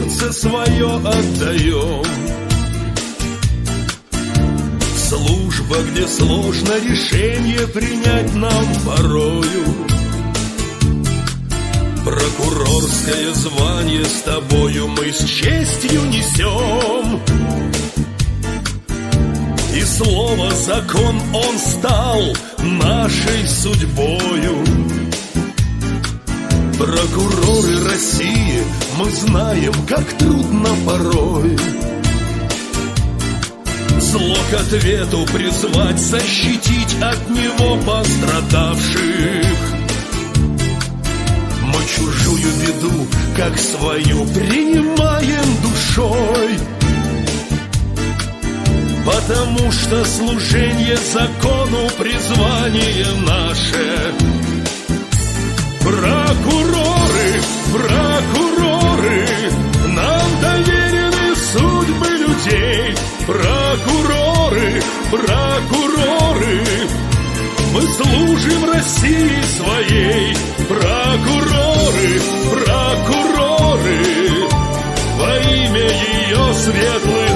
сердце свое отдаем. Служба, где сложно решение принять нам порою. Прокурорское звание с тобою мы с честью несем. И слово закон он стал нашей судьбою. Прокуроры России, мы знаем, как трудно порой. Зло к ответу призвать, защитить от него пострадавших. Мы чужую беду, как свою, принимаем душой. Потому что служение закону призвание наше. Прокуроры, прокуроры, мы служим России своей, прокуроры, прокуроры, во имя ее светлой.